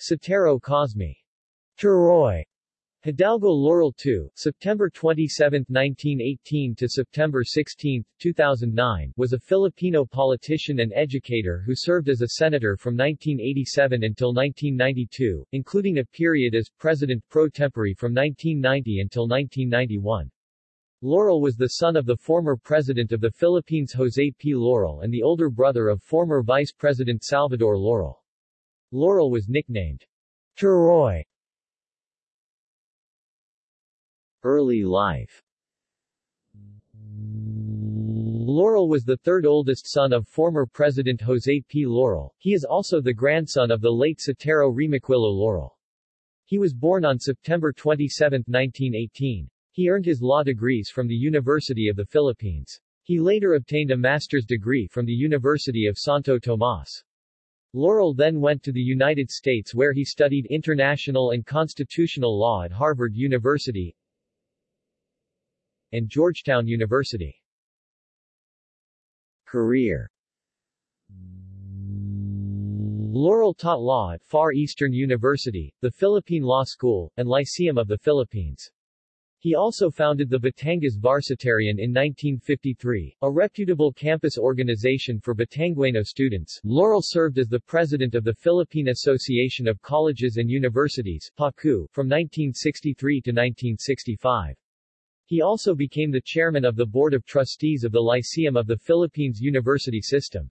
Sotero Cosme. Turoy. Hidalgo Laurel II, September 27, 1918 to September 16, 2009, was a Filipino politician and educator who served as a senator from 1987 until 1992, including a period as president pro tempore from 1990 until 1991. Laurel was the son of the former president of the Philippines Jose P. Laurel and the older brother of former Vice President Salvador Laurel. Laurel was nicknamed Turoy Early life Laurel was the third oldest son of former President Jose P. Laurel. He is also the grandson of the late Sotero Remoquillo Laurel. He was born on September 27, 1918. He earned his law degrees from the University of the Philippines. He later obtained a master's degree from the University of Santo Tomas. Laurel then went to the United States where he studied international and constitutional law at Harvard University, and Georgetown University. Career Laurel taught law at Far Eastern University, the Philippine Law School, and Lyceum of the Philippines. He also founded the Batangas Varsitarian in 1953, a reputable campus organization for Batangueno students. Laurel served as the president of the Philippine Association of Colleges and Universities PACU, from 1963 to 1965. He also became the chairman of the Board of Trustees of the Lyceum of the Philippines University System.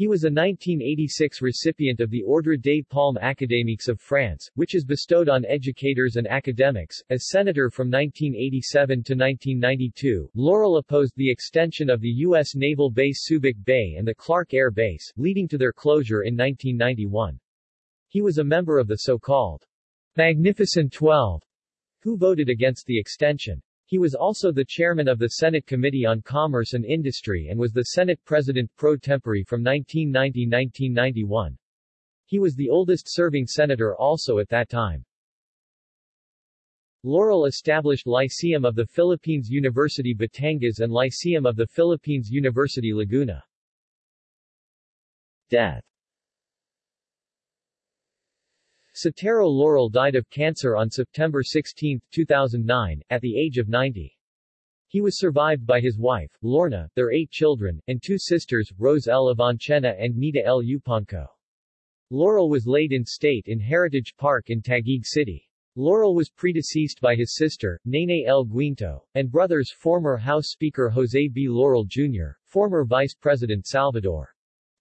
He was a 1986 recipient of the Ordre des Palmes Académiques of France, which is bestowed on educators and academics. As senator from 1987 to 1992, Laurel opposed the extension of the U.S. naval base Subic Bay and the Clark Air Base, leading to their closure in 1991. He was a member of the so-called Magnificent Twelve, who voted against the extension. He was also the chairman of the Senate Committee on Commerce and Industry and was the Senate President pro tempore from 1990-1991. He was the oldest serving senator also at that time. Laurel established Lyceum of the Philippines University Batangas and Lyceum of the Philippines University Laguna. Death Sotero Laurel died of cancer on September 16, 2009, at the age of 90. He was survived by his wife, Lorna, their eight children, and two sisters, Rose L. Avancena and Nita L. Upanco. Laurel was laid in state in Heritage Park in Taguig City. Laurel was predeceased by his sister, Nene L. Guinto, and brothers former House Speaker Jose B. Laurel Jr., former Vice President Salvador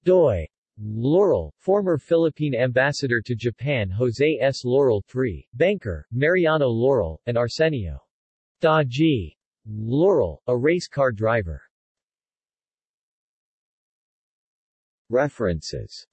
Doy Laurel, former Philippine ambassador to Japan Jose S. Laurel III, banker, Mariano Laurel, and Arsenio Dodjie Laurel, a race car driver. References